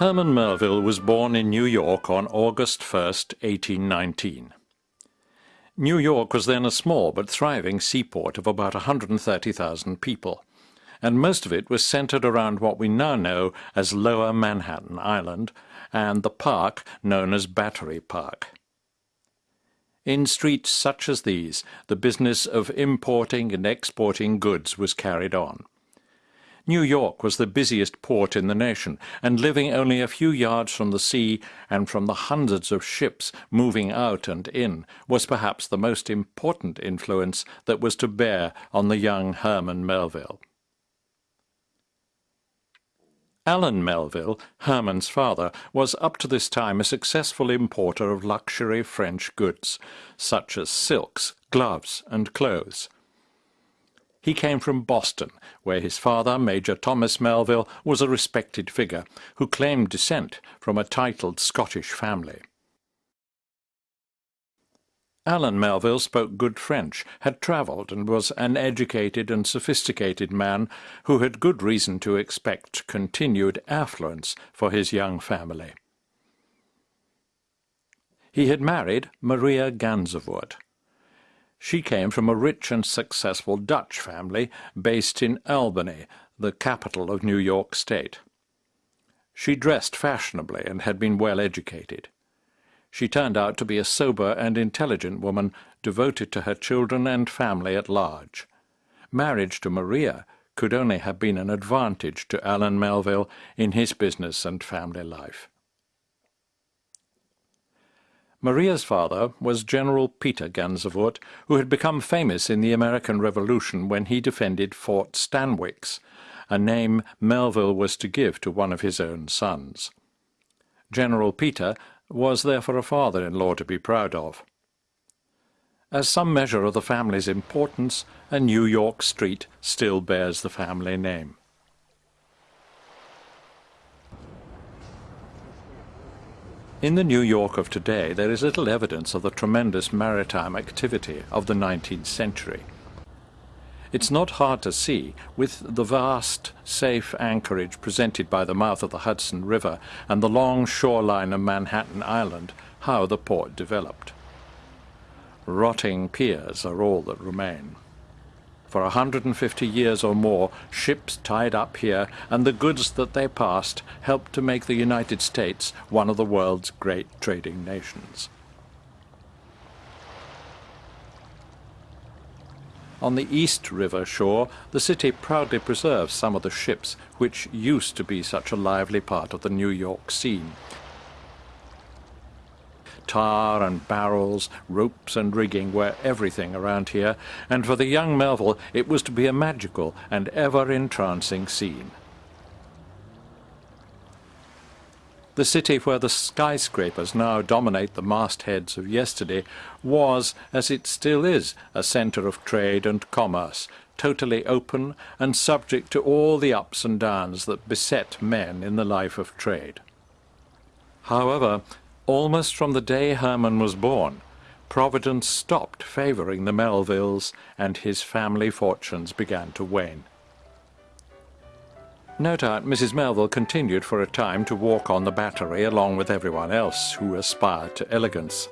Herman Melville was born in New York on August 1, 1819. New York was then a small but thriving seaport of about 130,000 people, and most of it was centered around what we now know as Lower Manhattan Island and the park known as Battery Park. In streets such as these, the business of importing and exporting goods was carried on. New York was the busiest port in the nation, and living only a few yards from the sea and from the hundreds of ships moving out and in, was perhaps the most important influence that was to bear on the young Herman Melville. Allan Melville, Herman's father, was up to this time a successful importer of luxury French goods, such as silks, gloves, and clothes. He came from Boston, where his father, Major Thomas Melville, was a respected figure, who claimed descent from a titled Scottish family. Allan Melville spoke good French, had travelled, and was an educated and sophisticated man who had good reason to expect continued affluence for his young family. He had married Maria Gansevoort. She came from a rich and successful Dutch family based in Albany, the capital of New York State. She dressed fashionably and had been well educated. She turned out to be a sober and intelligent woman, devoted to her children and family at large. Marriage to Maria could only have been an advantage to Allan Melville in his business and family life. Maria's father was General Peter Gansevoort, who had become famous in the American Revolution when he defended Fort Stanwix, a name Melville was to give to one of his own sons. General Peter was therefore a father-in-law to be proud of. As some measure of the family's importance, a New York street still bears the family name. In the New York of today, there is little evidence of the tremendous maritime activity of the 19th century. It's not hard to see, with the vast, safe anchorage presented by the mouth of the Hudson River and the long shoreline of Manhattan Island, how the port developed. Rotting piers are all that remain. For 150 years or more, ships tied up here and the goods that they passed helped to make the United States one of the world's great trading nations. On the East River shore, the city proudly preserves some of the ships which used to be such a lively part of the New York scene, tar and barrels, ropes and rigging were everything around here, and for the young Melville it was to be a magical and ever-entrancing scene. The city where the skyscrapers now dominate the mastheads of yesterday was, as it still is, a centre of trade and commerce, totally open and subject to all the ups and downs that beset men in the life of trade. However, Almost from the day Herman was born, Providence stopped favouring the Melvilles and his family fortunes began to wane. No doubt Mrs. Melville continued for a time to walk on the battery along with everyone else who aspired to elegance.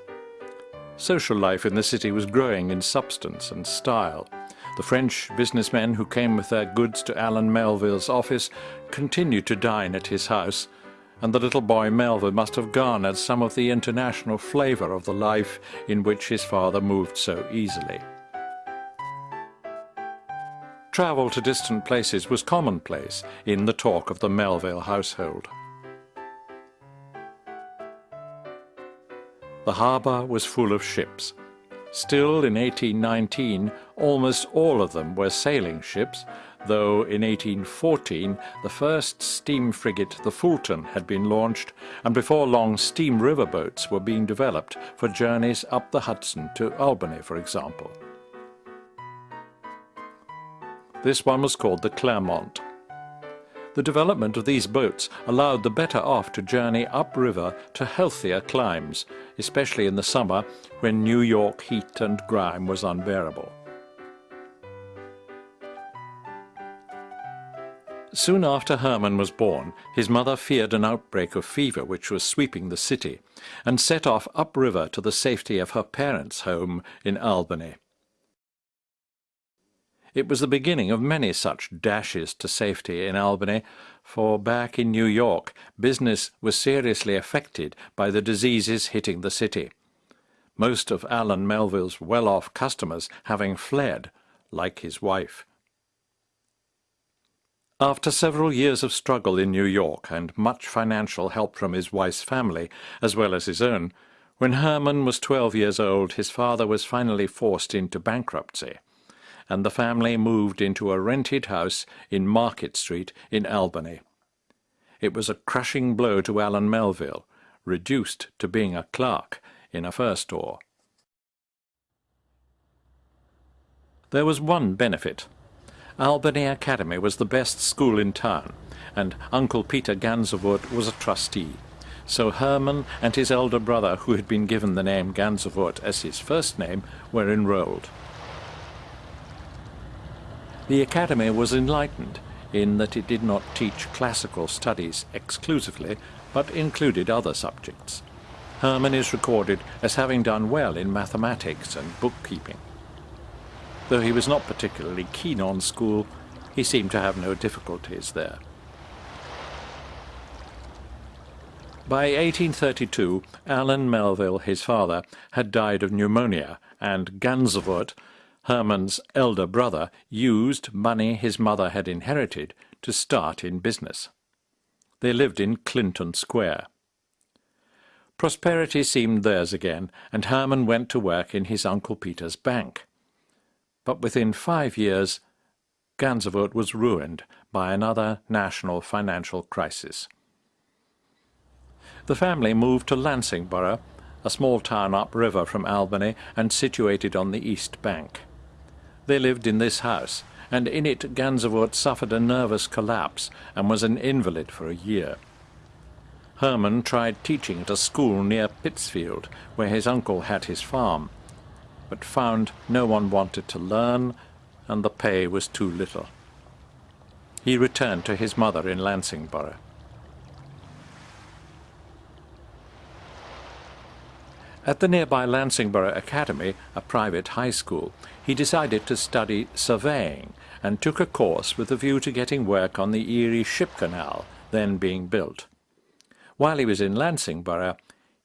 Social life in the city was growing in substance and style. The French businessmen who came with their goods to Allan Melville's office continued to dine at his house, and the little boy Melville must have garnered some of the international flavour of the life in which his father moved so easily. Travel to distant places was commonplace in the talk of the Melville household. The harbour was full of ships. Still, in 1819, almost all of them were sailing ships, though in 1814 the first steam frigate, the Fulton, had been launched, and before long steam riverboats were being developed for journeys up the Hudson to Albany, for example. This one was called the Clermont. The development of these boats allowed the better off to journey upriver to healthier climes, especially in the summer when New York heat and grime was unbearable. Soon after Herman was born, his mother feared an outbreak of fever which was sweeping the city, and set off upriver to the safety of her parents' home in Albany. It was the beginning of many such dashes to safety in Albany, for back in New York business was seriously affected by the diseases hitting the city, most of Allan Melville's well-off customers having fled, like his wife. After several years of struggle in New York and much financial help from his wife's family, as well as his own, when Herman was 12 years old, his father was finally forced into bankruptcy, and the family moved into a rented house in Market Street in Albany. It was a crushing blow to Allan Melville, reduced to being a clerk in a fur store. There was one benefit. Albany Academy was the best school in town, and Uncle Peter Gansevoort was a trustee. So Herman and his elder brother, who had been given the name Gansevoort as his first name, were enrolled. The academy was enlightened in that it did not teach classical studies exclusively, but included other subjects. Herman is recorded as having done well in mathematics and bookkeeping. Though he was not particularly keen on school, he seemed to have no difficulties there. By 1832, Allan Melville, his father, had died of pneumonia, and Gansevoort, Herman's elder brother, used money his mother had inherited to start in business. They lived in Clinton Square. Prosperity seemed theirs again, and Herman went to work in his Uncle Peter's bank but within five years Gansevoort was ruined by another national financial crisis. The family moved to Lansingburgh, a small town upriver from Albany and situated on the east bank. They lived in this house, and in it Gansevoort suffered a nervous collapse and was an invalid for a year. Herman tried teaching at a school near Pittsfield, where his uncle had his farm, but found no one wanted to learn, and the pay was too little. He returned to his mother in Lansingburgh. At the nearby Lansingburgh Academy, a private high school, he decided to study surveying and took a course with a view to getting work on the Erie Ship Canal, then being built. While he was in Lansingburgh,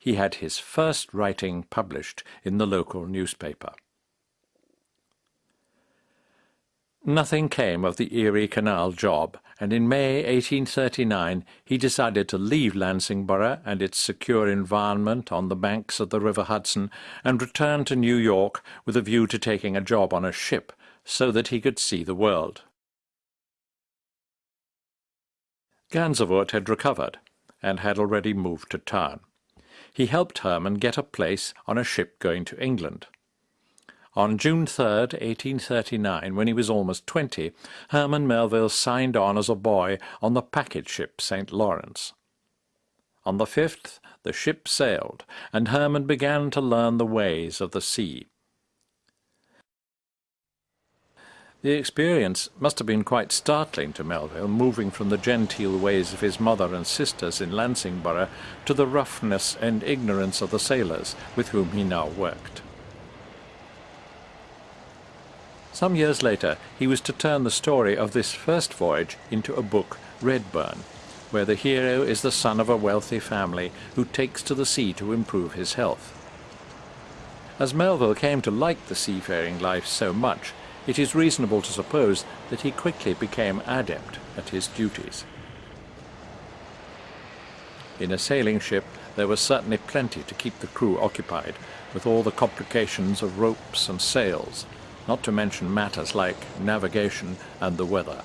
he had his first writing published in the local newspaper. Nothing came of the Erie Canal job, and in May 1839 he decided to leave Lansingburgh and its secure environment on the banks of the River Hudson and return to New York with a view to taking a job on a ship so that he could see the world. Gansevoort had recovered and had already moved to town he helped Herman get a place on a ship going to England. On June 3, 1839, when he was almost twenty, Herman Melville signed on as a boy on the packet ship St. Lawrence. On the 5th, the ship sailed, and Herman began to learn the ways of the sea. The experience must have been quite startling to Melville, moving from the genteel ways of his mother and sisters in Lansingburgh to the roughness and ignorance of the sailors with whom he now worked. Some years later, he was to turn the story of this first voyage into a book, Redburn, where the hero is the son of a wealthy family who takes to the sea to improve his health. As Melville came to like the seafaring life so much, it is reasonable to suppose that he quickly became adept at his duties. In a sailing ship there was certainly plenty to keep the crew occupied, with all the complications of ropes and sails, not to mention matters like navigation and the weather.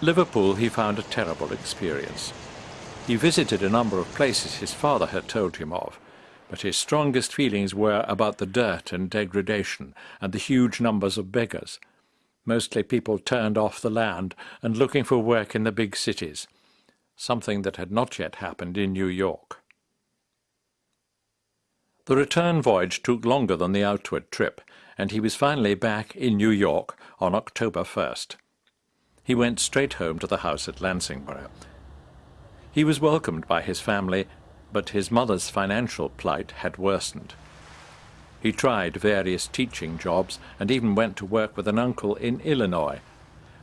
Liverpool he found a terrible experience. He visited a number of places his father had told him of, but his strongest feelings were about the dirt and degradation and the huge numbers of beggars. Mostly people turned off the land and looking for work in the big cities, something that had not yet happened in New York. The return voyage took longer than the outward trip, and he was finally back in New York on October 1st. He went straight home to the house at Lansingburgh. He was welcomed by his family, but his mother's financial plight had worsened. He tried various teaching jobs and even went to work with an uncle in Illinois.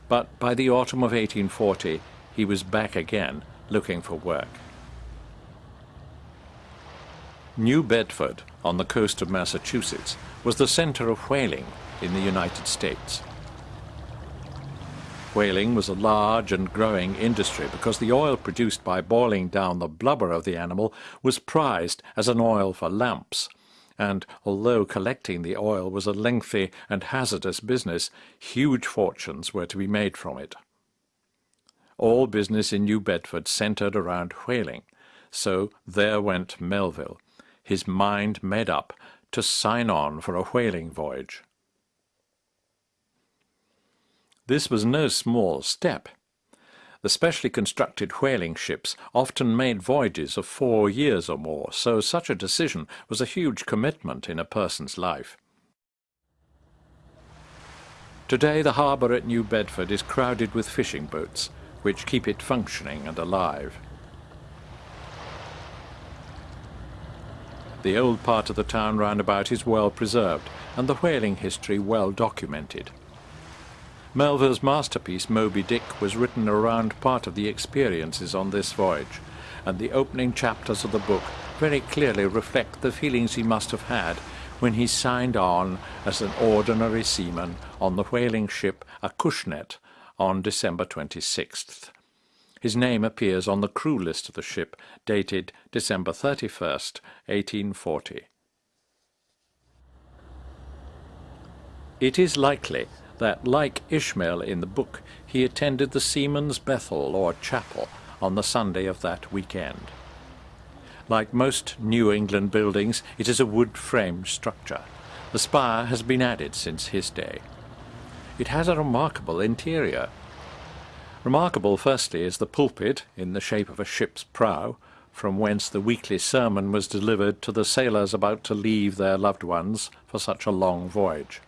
But by the autumn of 1840 he was back again looking for work. New Bedford, on the coast of Massachusetts, was the center of whaling in the United States. Whaling was a large and growing industry because the oil produced by boiling down the blubber of the animal was prized as an oil for lamps, and although collecting the oil was a lengthy and hazardous business, huge fortunes were to be made from it. All business in New Bedford centered around whaling, so there went Melville, his mind made up to sign on for a whaling voyage. This was no small step. The specially constructed whaling ships often made voyages of four years or more, so such a decision was a huge commitment in a person's life. Today the harbour at New Bedford is crowded with fishing boats, which keep it functioning and alive. The old part of the town roundabout is well preserved, and the whaling history well documented. Melville's masterpiece Moby Dick was written around part of the experiences on this voyage, and the opening chapters of the book very clearly reflect the feelings he must have had when he signed on as an ordinary seaman on the whaling ship Acushnet on December 26th. His name appears on the crew list of the ship, dated December 31st, 1840. It is likely that, like Ishmael in the book, he attended the Seamen's Bethel or chapel on the Sunday of that weekend. Like most New England buildings, it is a wood-framed structure. The spire has been added since his day. It has a remarkable interior. Remarkable, firstly, is the pulpit, in the shape of a ship's prow, from whence the weekly sermon was delivered to the sailors about to leave their loved ones for such a long voyage.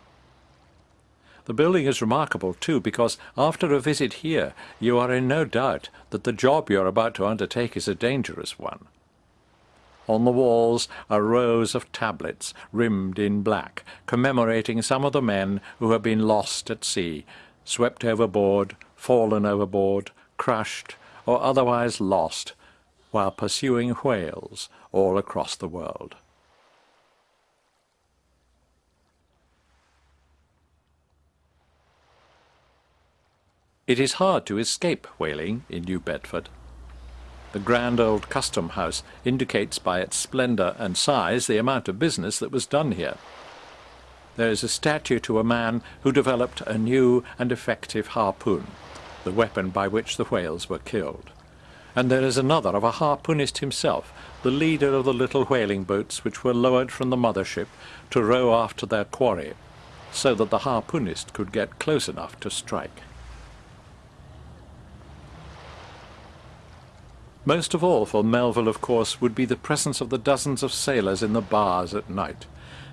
The building is remarkable too because after a visit here you are in no doubt that the job you are about to undertake is a dangerous one. On the walls are rows of tablets rimmed in black, commemorating some of the men who have been lost at sea, swept overboard, fallen overboard, crushed, or otherwise lost while pursuing whales all across the world. It is hard to escape whaling in New Bedford. The grand old custom house indicates by its splendour and size the amount of business that was done here. There is a statue to a man who developed a new and effective harpoon, the weapon by which the whales were killed. And there is another of a harpoonist himself, the leader of the little whaling boats which were lowered from the mothership to row after their quarry, so that the harpoonist could get close enough to strike. Most of all for Melville, of course, would be the presence of the dozens of sailors in the bars at night,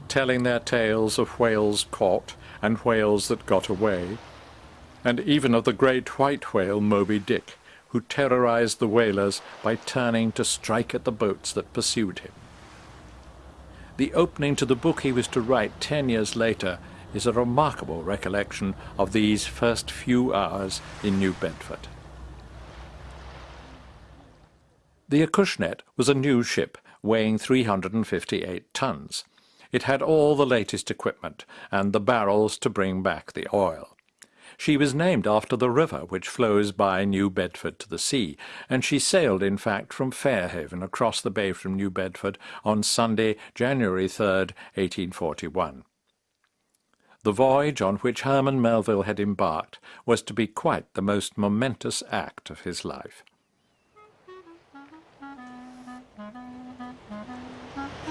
telling their tales of whales caught and whales that got away, and even of the great white whale Moby Dick, who terrorized the whalers by turning to strike at the boats that pursued him. The opening to the book he was to write ten years later is a remarkable recollection of these first few hours in New Bedford. The Acushnet was a new ship weighing 358 tons. It had all the latest equipment and the barrels to bring back the oil. She was named after the river which flows by New Bedford to the sea, and she sailed, in fact, from Fairhaven across the bay from New Bedford on Sunday, January 3, 1841. the voyage on which Herman Melville had embarked was to be quite the most momentous act of his life.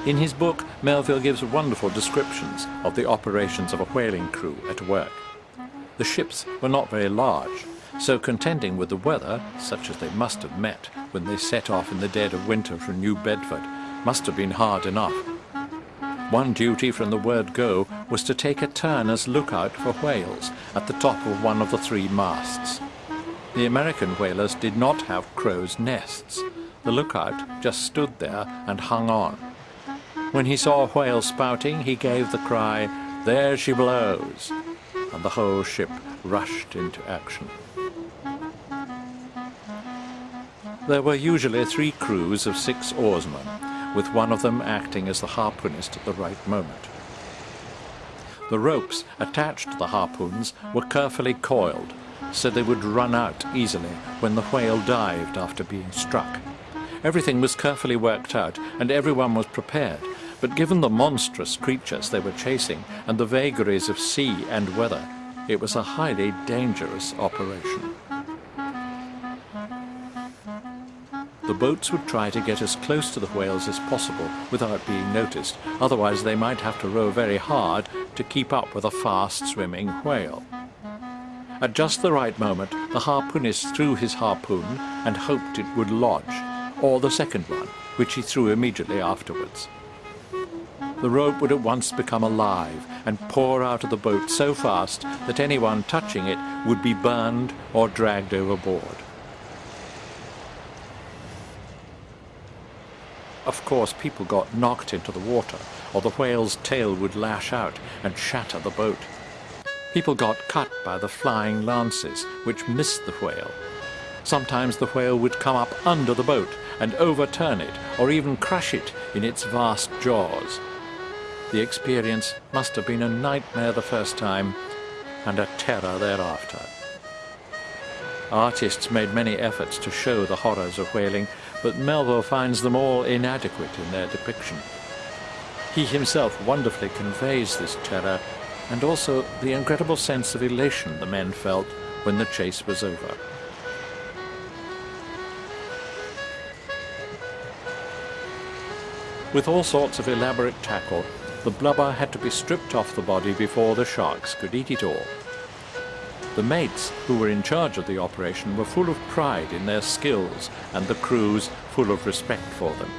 In his book, Melville gives wonderful descriptions of the operations of a whaling crew at work. The ships were not very large, so contending with the weather, such as they must have met when they set off in the dead of winter from New Bedford, must have been hard enough. One duty from the word go was to take a turn as lookout for whales at the top of one of the three masts. The American whalers did not have crow's nests. The lookout just stood there and hung on. When he saw a whale spouting, he gave the cry, There she blows! And the whole ship rushed into action. There were usually three crews of six oarsmen, with one of them acting as the harpoonist at the right moment. The ropes attached to the harpoons were carefully coiled, so they would run out easily when the whale dived after being struck. Everything was carefully worked out, and everyone was prepared, but given the monstrous creatures they were chasing and the vagaries of sea and weather, it was a highly dangerous operation. The boats would try to get as close to the whales as possible without being noticed, otherwise they might have to row very hard to keep up with a fast-swimming whale. At just the right moment, the harpoonist threw his harpoon and hoped it would lodge, or the second one, which he threw immediately afterwards. The rope would at once become alive and pour out of the boat so fast that anyone touching it would be burned or dragged overboard. Of course, people got knocked into the water, or the whale's tail would lash out and shatter the boat. People got cut by the flying lances, which missed the whale. Sometimes the whale would come up under the boat and overturn it, or even crush it in its vast jaws. The experience must have been a nightmare the first time, and a terror thereafter. Artists made many efforts to show the horrors of whaling, but Melville finds them all inadequate in their depiction. He himself wonderfully conveys this terror and also the incredible sense of elation the men felt when the chase was over. With all sorts of elaborate tackle, the blubber had to be stripped off the body before the sharks could eat it all. The mates who were in charge of the operation were full of pride in their skills and the crews full of respect for them.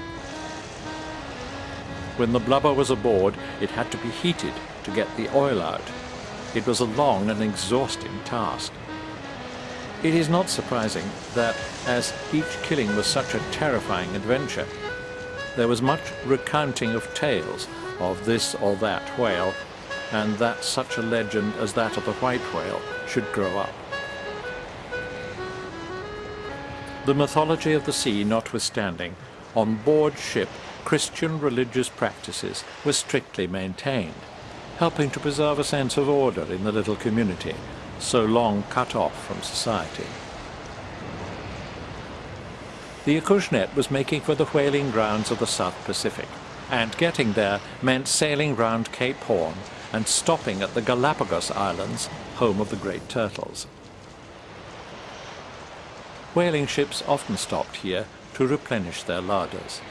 When the blubber was aboard, it had to be heated to get the oil out. It was a long and exhausting task. It is not surprising that, as each killing was such a terrifying adventure, there was much recounting of tales of this or that whale and that such a legend as that of the white whale should grow up. The mythology of the sea notwithstanding, on board ship Christian religious practices were strictly maintained, helping to preserve a sense of order in the little community, so long cut off from society. The Acushnet was making for the whaling grounds of the South Pacific, and getting there meant sailing round Cape Horn and stopping at the Galapagos Islands, home of the great turtles. Whaling ships often stopped here to replenish their larders.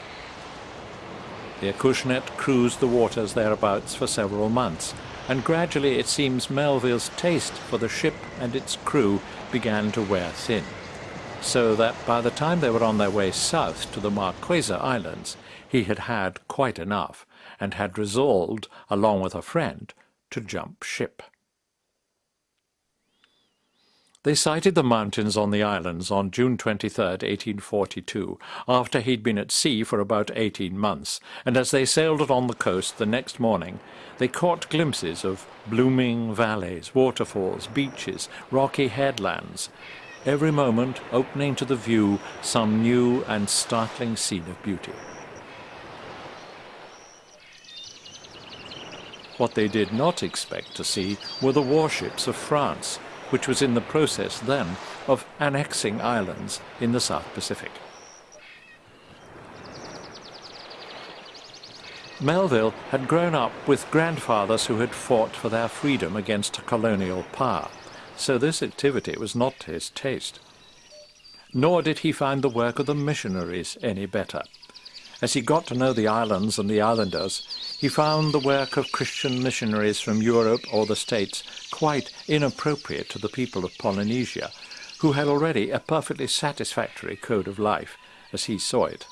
The Acushnet cruised the waters thereabouts for several months, and gradually it seems Melville's taste for the ship and its crew began to wear thin, so that by the time they were on their way south to the Marquesa Islands, he had had quite enough, and had resolved, along with a friend, to jump ship. They sighted the mountains on the islands on June 23, 1842, after he'd been at sea for about eighteen months, and as they sailed along the coast the next morning, they caught glimpses of blooming valleys, waterfalls, beaches, rocky headlands, every moment opening to the view some new and startling scene of beauty. What they did not expect to see were the warships of France, which was in the process then of annexing islands in the South Pacific. Melville had grown up with grandfathers who had fought for their freedom against a colonial power, so this activity was not to his taste. Nor did he find the work of the missionaries any better. As he got to know the islands and the islanders, he found the work of Christian missionaries from Europe or the States quite inappropriate to the people of Polynesia, who had already a perfectly satisfactory code of life, as he saw it.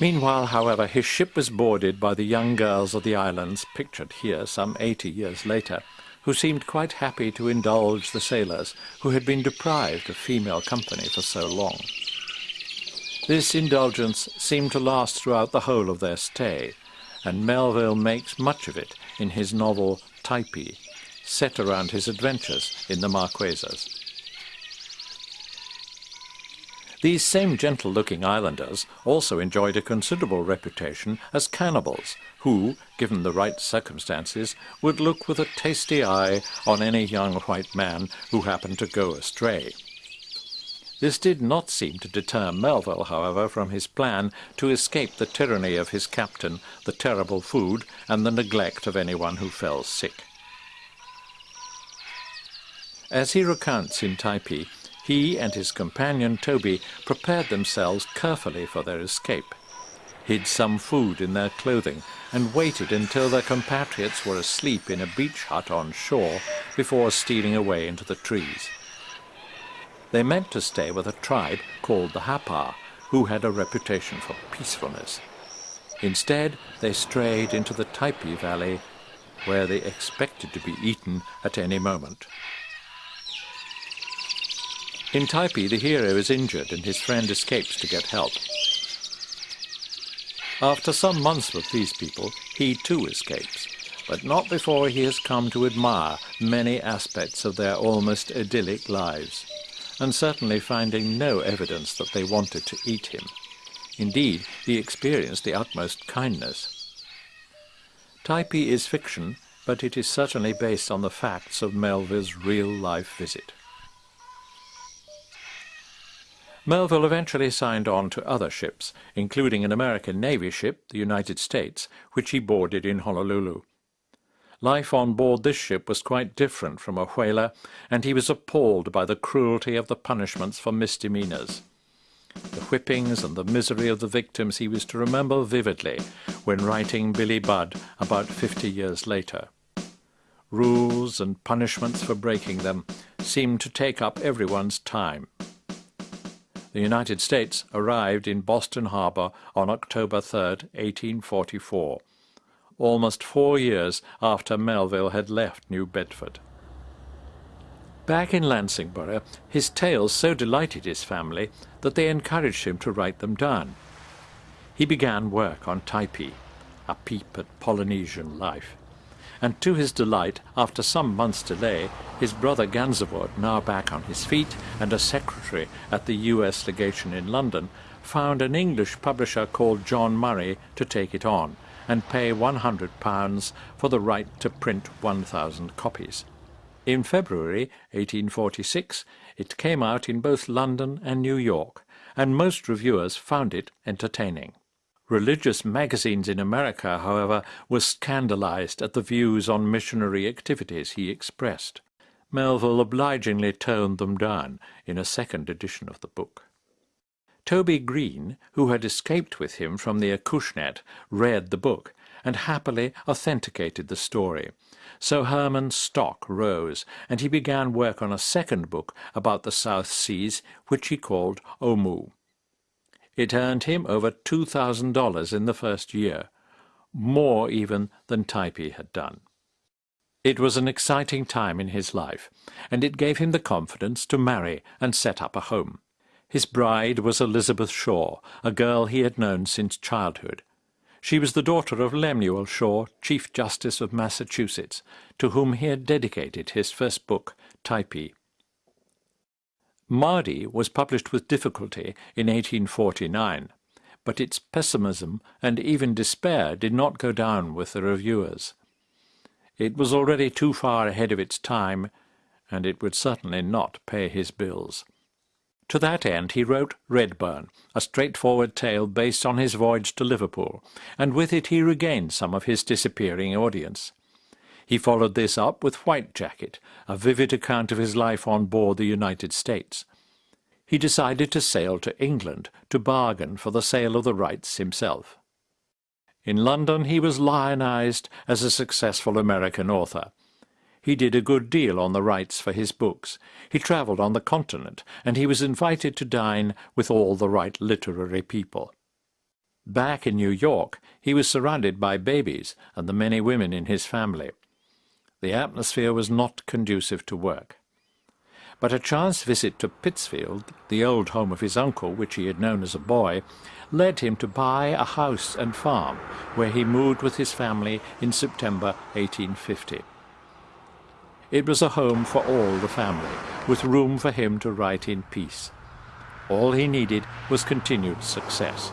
Meanwhile, however, his ship was boarded by the young girls of the islands, pictured here some eighty years later, who seemed quite happy to indulge the sailors who had been deprived of female company for so long. This indulgence seemed to last throughout the whole of their stay, and Melville makes much of it in his novel Typee, set around his adventures in the Marquesas. These same gentle-looking islanders also enjoyed a considerable reputation as cannibals, who, given the right circumstances, would look with a tasty eye on any young white man who happened to go astray. This did not seem to deter Melville, however, from his plan to escape the tyranny of his captain, the terrible food, and the neglect of anyone who fell sick. As he recounts in Typee, he and his companion Toby prepared themselves carefully for their escape, hid some food in their clothing, and waited until their compatriots were asleep in a beach hut on shore before stealing away into the trees. They meant to stay with a tribe called the Happar, who had a reputation for peacefulness. Instead, they strayed into the Typee Valley, where they expected to be eaten at any moment. In Typee, the hero is injured and his friend escapes to get help. After some months with these people, he too escapes, but not before he has come to admire many aspects of their almost idyllic lives, and certainly finding no evidence that they wanted to eat him. Indeed, he experienced the utmost kindness. Typee is fiction, but it is certainly based on the facts of Melville's real-life visit. Melville eventually signed on to other ships, including an American Navy ship, the United States, which he boarded in Honolulu. Life on board this ship was quite different from a whaler, and he was appalled by the cruelty of the punishments for misdemeanors. The whippings and the misery of the victims he was to remember vividly when writing Billy Budd about fifty years later. Rules and punishments for breaking them seemed to take up everyone's time the United States arrived in Boston Harbor on October 3, 1844, almost four years after Melville had left New Bedford. Back in Lansingburgh, his tales so delighted his family that they encouraged him to write them down. He began work on Typee, a peep at Polynesian life and to his delight, after some months' delay, his brother Gansevoort, now back on his feet and a secretary at the U.S. legation in London, found an English publisher called John Murray to take it on and pay £100 for the right to print 1,000 copies. In February 1846 it came out in both London and New York, and most reviewers found it entertaining. Religious magazines in America, however, were scandalized at the views on missionary activities he expressed. Melville obligingly toned them down in a second edition of the book. Toby Greene, who had escaped with him from the Acushnet, read the book and happily authenticated the story. So Herman's stock rose, and he began work on a second book about the South Seas, which he called Omoo. It earned him over $2,000 in the first year, more even than Typee had done. It was an exciting time in his life, and it gave him the confidence to marry and set up a home. His bride was Elizabeth Shaw, a girl he had known since childhood. She was the daughter of Lemuel Shaw, Chief Justice of Massachusetts, to whom he had dedicated his first book, Typee. Mardi was published with difficulty in 1849, but its pessimism and even despair did not go down with the reviewers. It was already too far ahead of its time, and it would certainly not pay his bills. To that end he wrote Redburn, a straightforward tale based on his voyage to Liverpool, and with it he regained some of his disappearing audience. He followed this up with White Jacket, a vivid account of his life on board the United States. He decided to sail to England to bargain for the sale of the rights himself. In London he was lionized as a successful American author. He did a good deal on the rights for his books. He travelled on the continent, and he was invited to dine with all the right literary people. Back in New York, he was surrounded by babies and the many women in his family. The atmosphere was not conducive to work. But a chance visit to Pittsfield, the old home of his uncle, which he had known as a boy, led him to buy a house and farm, where he moved with his family in September 1850. It was a home for all the family, with room for him to write in peace. All he needed was continued success.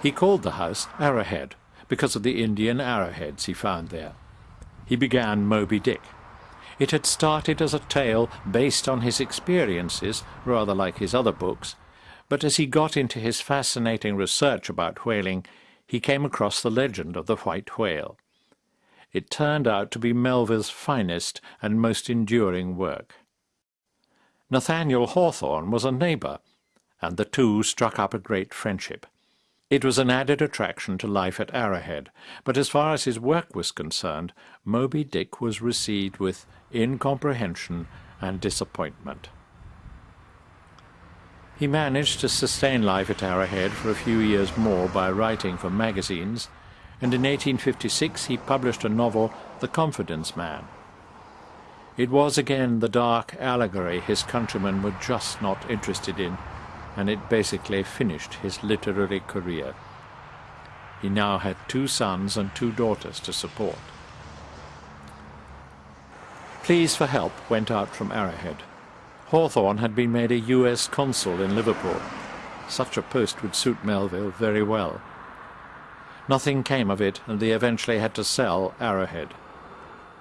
He called the house Arrowhead because of the Indian arrowheads he found there. He began Moby Dick. It had started as a tale based on his experiences, rather like his other books, but as he got into his fascinating research about whaling, he came across the legend of the white whale it turned out to be Melville's finest and most enduring work. Nathaniel Hawthorne was a neighbour, and the two struck up a great friendship. It was an added attraction to life at Arrowhead, but as far as his work was concerned, Moby Dick was received with incomprehension and disappointment. He managed to sustain life at Arrowhead for a few years more by writing for magazines and in 1856 he published a novel, The Confidence Man. It was again the dark allegory his countrymen were just not interested in, and it basically finished his literary career. He now had two sons and two daughters to support. Pleas for help went out from Arrowhead. Hawthorne had been made a U.S. consul in Liverpool. Such a post would suit Melville very well. Nothing came of it, and they eventually had to sell Arrowhead.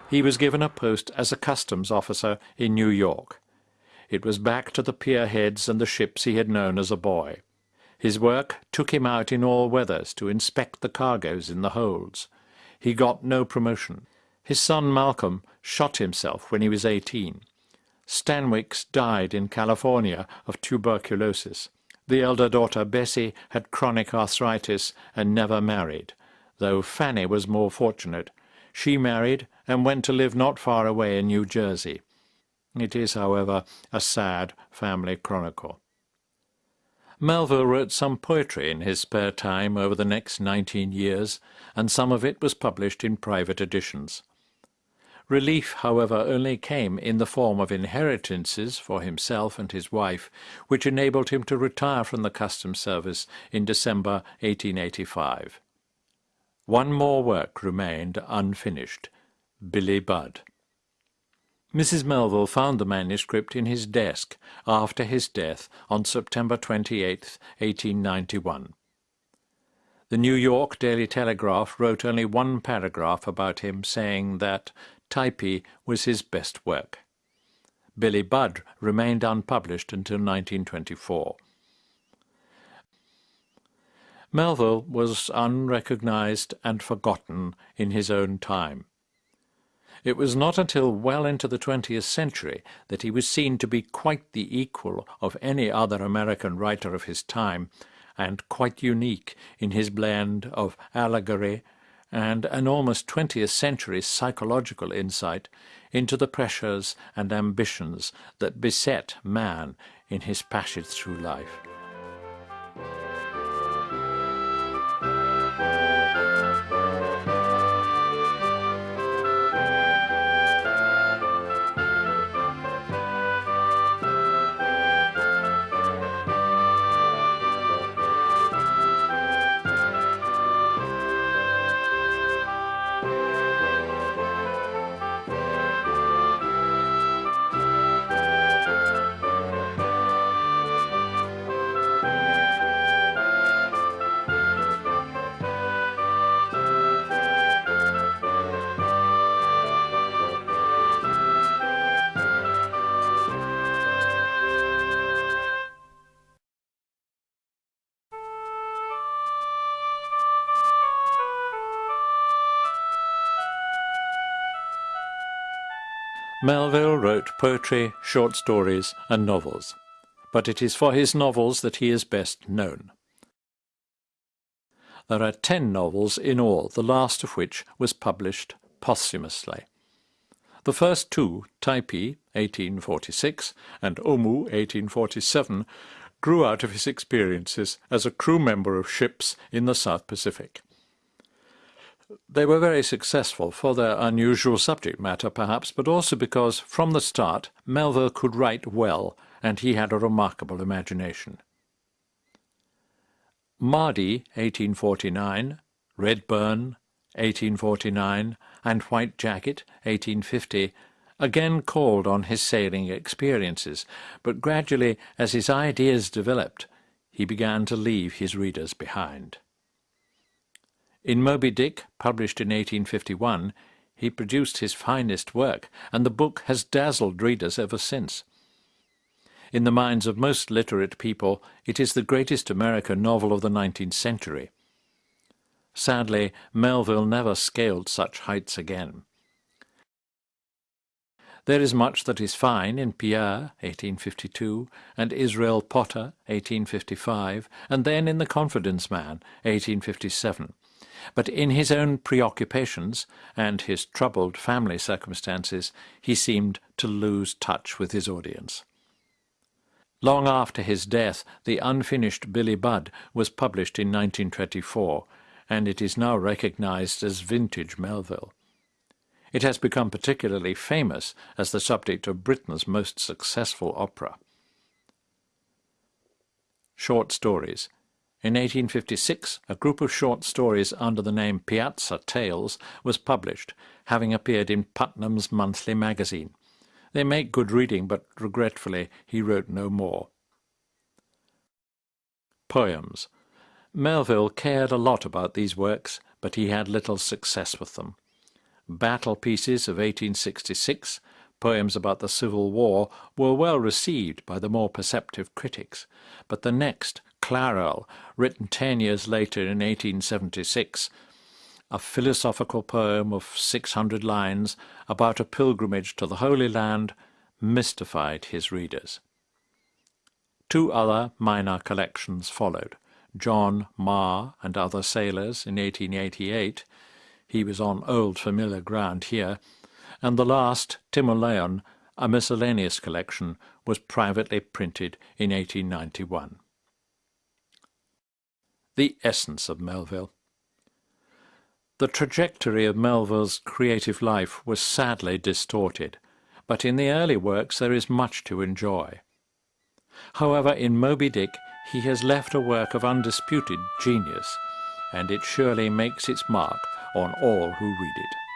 He was given a post as a customs officer in New York. It was back to the pierheads and the ships he had known as a boy. His work took him out in all weathers to inspect the cargoes in the holds. He got no promotion. His son Malcolm shot himself when he was eighteen. Stanwix died in California of tuberculosis. The elder daughter, Bessie, had chronic arthritis and never married, though Fanny was more fortunate. She married and went to live not far away in New Jersey. It is, however, a sad family chronicle. Melville wrote some poetry in his spare time over the next nineteen years, and some of it was published in private editions. Relief, however, only came in the form of inheritances for himself and his wife, which enabled him to retire from the customs service in December 1885. One more work remained unfinished, Billy Budd. Mrs. Melville found the manuscript in his desk after his death on September 28, 1891. The New York Daily Telegraph wrote only one paragraph about him, saying that Typee was his best work. Billy Budd remained unpublished until 1924. Melville was unrecognized and forgotten in his own time. It was not until well into the twentieth century that he was seen to be quite the equal of any other American writer of his time, and quite unique in his blend of allegory, and an almost 20th century psychological insight into the pressures and ambitions that beset man in his passage through life. Melville wrote poetry, short stories and novels, but it is for his novels that he is best known. There are ten novels in all, the last of which was published posthumously. The first two, Typee, 1846, and Omoo, 1847, grew out of his experiences as a crew member of ships in the South Pacific. They were very successful for their unusual subject matter, perhaps, but also because, from the start, Melville could write well, and he had a remarkable imagination. Mardi, 1849, Redburn, 1849, and White Jacket, 1850, again called on his sailing experiences, but gradually, as his ideas developed, he began to leave his readers behind. In Moby Dick, published in 1851, he produced his finest work, and the book has dazzled readers ever since. In the minds of most literate people, it is the greatest American novel of the nineteenth century. Sadly, Melville never scaled such heights again. There is much that is fine in Pierre, 1852, and Israel Potter, 1855, and then in The Confidence Man, 1857, but in his own preoccupations and his troubled family circumstances he seemed to lose touch with his audience. Long after his death, the unfinished Billy Budd was published in 1924, and it is now recognized as vintage Melville. It has become particularly famous as the subject of Britain's most successful opera. Short Stories in 1856, a group of short stories under the name Piazza Tales was published, having appeared in Putnam's monthly magazine. They make good reading, but regretfully he wrote no more. Poems. Melville cared a lot about these works, but he had little success with them. Battle Pieces of 1866, poems about the Civil War, were well received by the more perceptive critics, but the next, Clarel, written ten years later in 1876, a philosophical poem of 600 lines about a pilgrimage to the Holy Land, mystified his readers. Two other minor collections followed, John Marr and Other Sailors in 1888, he was on old familiar ground here, and the last, Timoleon, a miscellaneous collection, was privately printed in 1891 the essence of Melville. The trajectory of Melville's creative life was sadly distorted, but in the early works there is much to enjoy. However, in Moby Dick he has left a work of undisputed genius, and it surely makes its mark on all who read it.